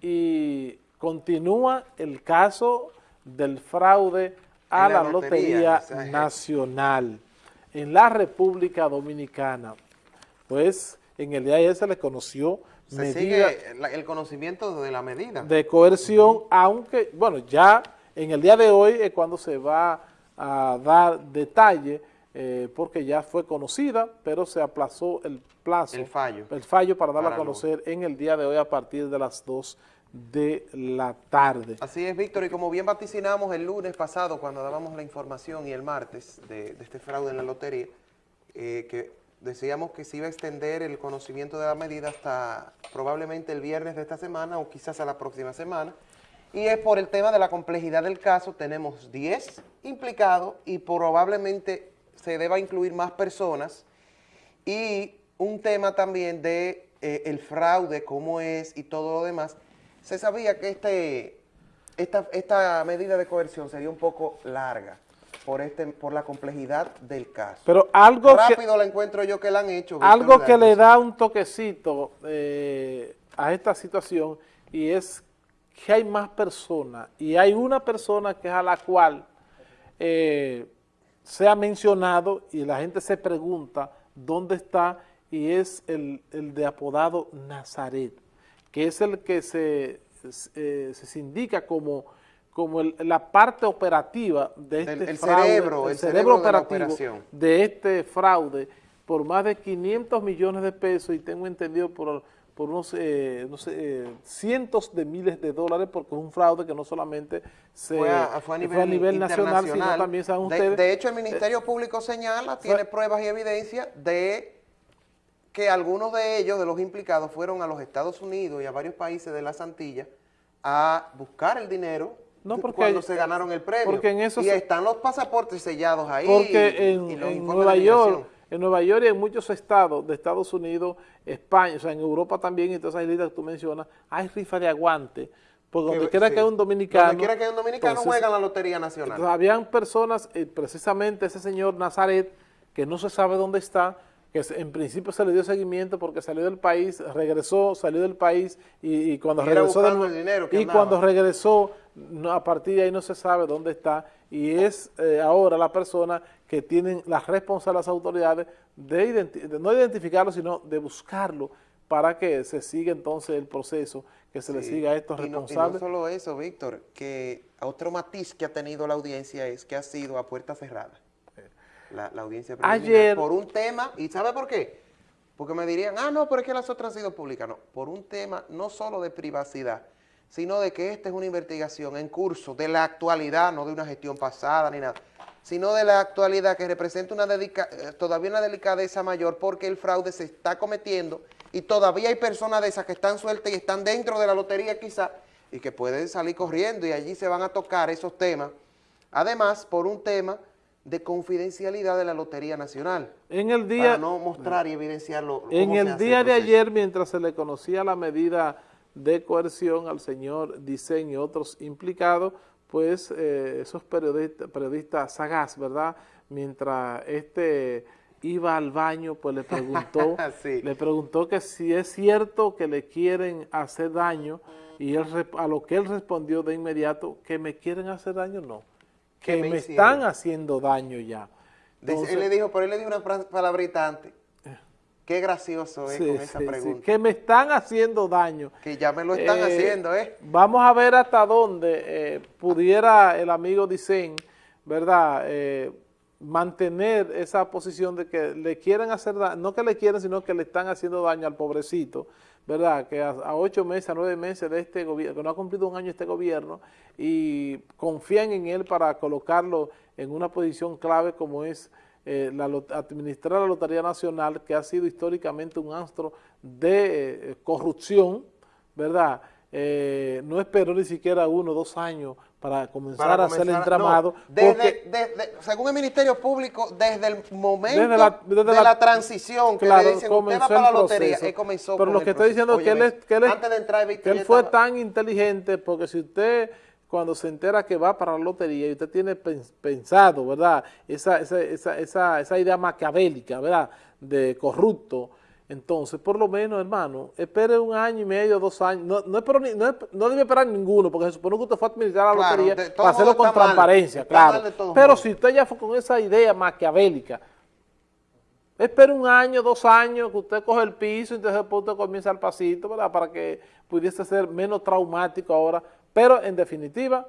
y continúa el caso del fraude a la, Lotería, Nacional en la República Dominicana. Pues en el día de ayer se le conoció se sigue el conocimiento de la medida. De coerción, aunque, bueno, ya en el día de hoy es cuando se va a dar detalle, eh, porque ya fue conocida, pero se aplazó el plazo. El fallo. El fallo para darla a conocer en el día de hoy a partir de las 2 de la tarde. Así es, Víctor, y como bien vaticinamos el lunes pasado cuando dábamos la información y el martes de, este fraude en la lotería, eh, que decíamos que se iba a extender el conocimiento de la medida hasta probablemente el viernes de esta semana o quizás a la próxima semana. Y es por el tema de la complejidad del caso, tenemos 10 implicados y probablemente se deba incluir más personas y un tema también de eh, el fraude, cómo es y todo lo demás. Se sabía que este, esta, esta medida de coerción sería un poco larga por este por la complejidad del caso. Pero algo Rápido la encuentro yo que la han hecho. Algo que le da un toquecito eh, a esta situación y es que hay más personas y hay una persona que es a la cual eh, se ha mencionado y la gente se pregunta dónde está y es el, el de apodado Nazaret, que es el que se, eh, se indica como como la parte operativa de este fraude, cerebro, el, cerebro, operativo de, este fraude por más de 500 millones de pesos y tengo entendido por, por unos eh, no sé, eh, cientos de miles de dólares porque es un fraude que no solamente se, fue, a, nivel, nacional, sino también saben ustedes. De, hecho, el Ministerio Público señala, tiene pruebas y evidencia de que algunos de ellos, de los implicados, fueron a los Estados Unidos y a varios países de las Antillas a buscar el dinero no porque cuando se ganaron el premio. Porque en y están los pasaportes sellados ahí. Porque en, Nueva York, en Nueva York y en muchos estados de Estados Unidos, España, o sea, en Europa también, y todas esas islas que tú mencionas, hay rifa de aguante. Porque donde quiera que hay un dominicano... Donde quiera que hay un dominicano juega la Lotería Nacional. Habían personas, eh, precisamente ese señor Nazaret, que no se sabe dónde está, que en principio se le dio seguimiento porque salió del país, regresó, salió del país y, cuando regresó y cuando regresó a partir de ahí no se sabe dónde está y es eh, ahora la persona que tienen la responsabilidad las autoridades de, no identificarlo sino de buscarlo para que se siga entonces el proceso, que se le siga a estos responsables. y no solo eso, Víctor, que otro matiz que ha tenido la audiencia es que ha sido a puerta cerrada la, audiencia Ayer, por un tema, ¿y sabe por qué? Porque me dirían, ah, no, pero es que las otras han sido públicas. No, por un tema no solo de privacidad, sino de que esta es una investigación en curso de la actualidad, no de una gestión pasada ni nada, sino de la actualidad que representa una dedica, eh, todavía una delicadeza mayor porque el fraude se está cometiendo y todavía hay personas de esas que están sueltas y están dentro de la lotería quizá y que pueden salir corriendo y allí se van a tocar esos temas. Además, por un tema de confidencialidad de la Lotería Nacional. En el día, para no mostrar y evidenciarlo. En el día de ayer, mientras se le conocía la medida de coerción al señor Dicen y otros implicados, pues eh, esos periodistas, periodistas sagaz, ¿verdad? Mientras este iba al baño, pues le preguntó, le preguntó que si es cierto que le quieren hacer daño, y él, a lo que él respondió de inmediato, que me quieren hacer daño, no que me, están haciendo daño ya. él le dijo, pero él le dijo una palabrita antes. Qué gracioso es con esa pregunta. que me están haciendo daño. Que ya me lo están eh, haciendo, ¿eh? Vamos a ver hasta dónde eh, pudiera el amigo Dicen, ¿verdad?, eh, mantener esa posición de que le quieren hacer daño, no que le quieren, sino que le están haciendo daño al pobrecito, ¿verdad? Que a, ocho meses, a nueve meses de este gobierno, que no ha cumplido un año este gobierno, y confían en él para colocarlo en una posición clave como es eh, la, administrar la Lotería Nacional, que ha sido históricamente un astro de eh, corrupción, ¿verdad?, eh, no esperó ni siquiera uno o dos años para comenzar, a hacer el entramado. desde, según el Ministerio Público, desde el momento de la transición que le dicen, usted va para la lotería, él comenzó Pero lo que estoy diciendo es que, él, que, él, antes de entrar, que él fue tan inteligente, porque si usted cuando se entera que va para la lotería y usted tiene pensado, ¿verdad? Esa, esa, esa, esa, esa idea maquiavélica, ¿verdad? De corrupto, Entonces, por lo menos, hermano, espere un año y medio, dos años. No, no, espero ni, no, no, debe esperar ninguno, porque se supone que usted fue a administrar la Claro, lotería de- para hacerlo con transparencia, mal claro. Pero si usted ya fue con esa idea maquiavélica, espere un año, dos años, que usted coge el piso y entonces después usted comienza el pasito, ¿verdad? Para que pudiese ser menos traumático ahora. Pero, en definitiva,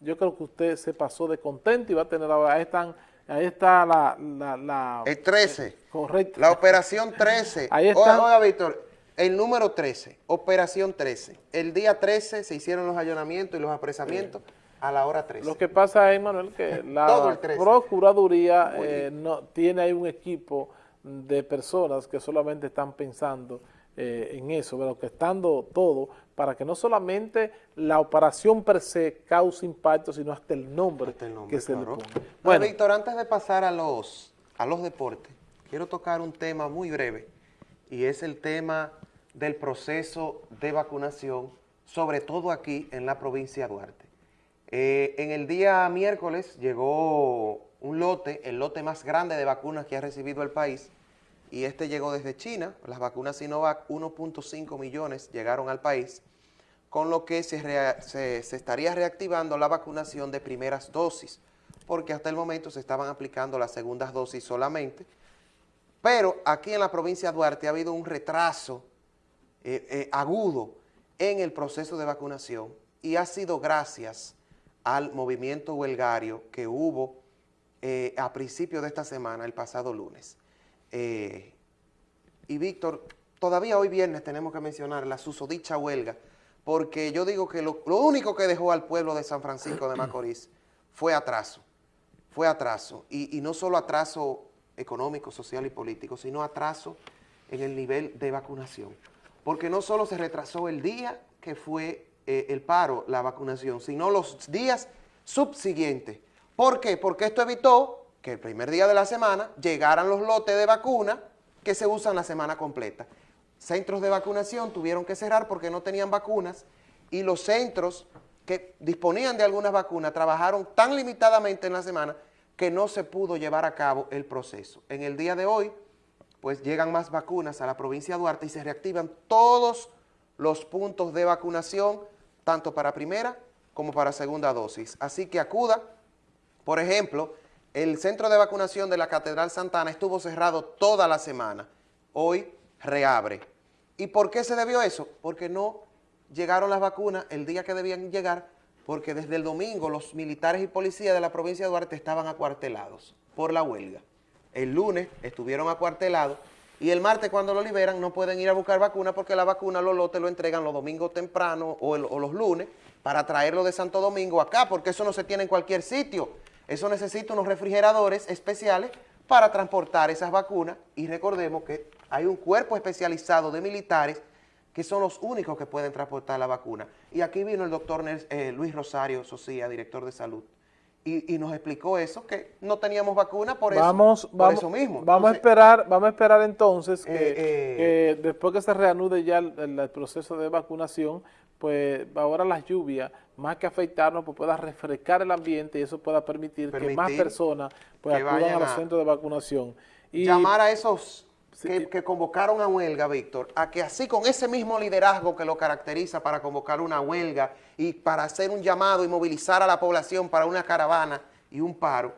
yo creo que usted se pasó de contento y va a tener ahora, ahí, están, ahí está la... la, la El 13. correcto. La operación 13. Ahí está. oiga, Víctor, el número 13, operación 13. El día 13 se hicieron los allanamientos y los apresamientos a la hora 13. Lo que pasa es, Manuel, que la el 13. Procuraduría eh, no, tiene ahí un equipo de personas que solamente están pensando eh, en eso, pero que estando todo para que no solamente la operación per se cause impacto, sino hasta el nombre, Hasta el nombre, que se claro. le pone. Bueno, Bueno, Víctor, antes de pasar a los, a los deportes, quiero tocar un tema muy breve y es el tema del proceso de vacunación, sobre todo aquí en la provincia de Duarte. Eh, en el día miércoles llegó un lote, el lote más grande de vacunas que ha recibido el país, y este llegó desde China, las vacunas Sinovac, 1.5 millones llegaron al país, con lo que se, estaría reactivando la vacunación de primeras dosis, porque hasta el momento se estaban aplicando las segundas dosis solamente, pero aquí en la provincia de Duarte ha habido un retraso eh, eh, agudo en el proceso de vacunación y ha sido gracias al movimiento huelgario que hubo eh, a principios de esta semana, el pasado lunes. Eh, y Víctor, todavía hoy viernes tenemos que mencionar la susodicha huelga, porque yo digo que lo, único que dejó al pueblo de San Francisco de Macorís fue atraso, fue atraso, y, y no solo atraso económico, social y político, sino atraso en el nivel de vacunación. Porque no solo se retrasó el día que fue eh, el paro, la vacunación, sino los días subsiguientes. ¿Por qué? Porque esto evitó que el primer día de la semana llegaran los lotes de vacuna que se usan la semana completa. Centros de vacunación tuvieron que cerrar porque no tenían vacunas y los centros que disponían de algunas vacunas trabajaron tan limitadamente en la semana que no se pudo llevar a cabo el proceso. En el día de hoy, pues llegan más vacunas a la provincia de Duarte y se reactivan todos los puntos de vacunación, tanto para primera como para segunda dosis. Así que acuda, por ejemplo, el centro de vacunación de la Catedral Santana estuvo cerrado toda la semana. Hoy reabre. ¿Y por qué se debió eso? Porque no llegaron las vacunas el día que debían llegar, porque desde el domingo los militares y policías de la provincia de Duarte estaban acuartelados por la huelga. El lunes estuvieron acuartelados y el martes cuando lo liberan no pueden ir a buscar vacuna porque la vacuna los lotes lo entregan los domingos temprano o, o los lunes para traerlo de Santo Domingo acá porque eso no se tiene en cualquier sitio. Eso necesita unos refrigeradores especiales para transportar esas vacunas y recordemos que hay un cuerpo especializado de militares que son los únicos que pueden transportar la vacuna. Y aquí vino el doctor Luis Rosario Socía, director de salud, y, y nos explicó eso, que no teníamos vacuna por eso, vamos, por vamos, eso mismo. Vamos a esperar, vamos a esperar entonces que, Eh, eh. que después que se reanude ya el proceso de vacunación, pues ahora las lluvias, más que afectarnos, pues pueda refrescar el ambiente y eso pueda permitir, que más personas pues acudan a los centros de vacunación. Y llamar a esos Sí. que, que convocaron a huelga, Víctor, a que así con ese mismo liderazgo que lo caracteriza para convocar una huelga y para hacer un llamado y movilizar a la población para una caravana y un paro,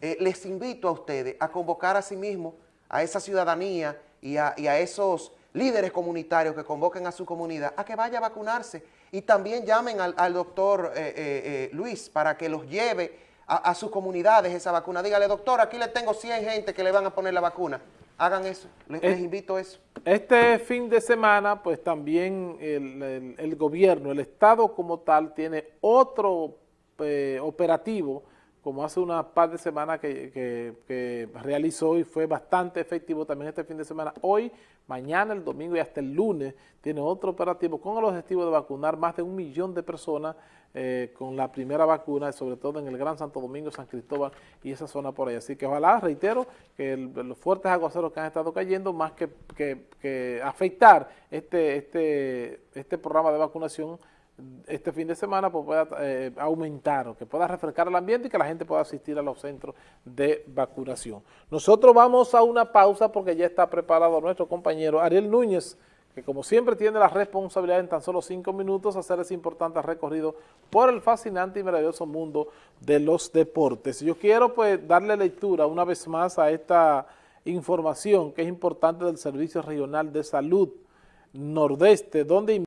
eh, les invito a ustedes a convocar a sí mismo a esa ciudadanía y a, y a esos líderes comunitarios que convoquen a su comunidad a que vaya a vacunarse y también llamen al, al doctor eh, eh, eh, Luis para que los lleve a, a sus comunidades esa vacuna. Dígale, doctor, aquí le tengo 100 gente que le van a poner la vacuna. Hagan eso, les, les invito a eso. Este fin de semana, pues también el, el- el gobierno, el Estado como tal, tiene otro eh, operativo, como hace una par de semanas que, realizó y fue bastante efectivo también este fin de semana. Hoy, mañana, el domingo y hasta el lunes, tiene otro operativo con el objetivo de vacunar más de un millón de personas eh, con la primera vacuna, sobre todo en el Gran Santo Domingo, San Cristóbal y esa zona por ahí. Así que ojalá, reitero, que los fuertes aguaceros que han estado cayendo, más que, que- que afectar este, este, este programa de vacunación, este fin de semana pues, pueda eh, aumentar o que pueda refrescar el ambiente y que la gente pueda asistir a los centros de vacunación. Nosotros vamos a una pausa porque ya está preparado nuestro compañero Ariel Núñez, que como siempre tiene la responsabilidad en tan solo cinco minutos hacer ese importante recorrido por el fascinante y maravilloso mundo de los deportes. Yo quiero pues darle lectura una vez más a esta información que es importante del Servicio Regional de Salud Nordeste, donde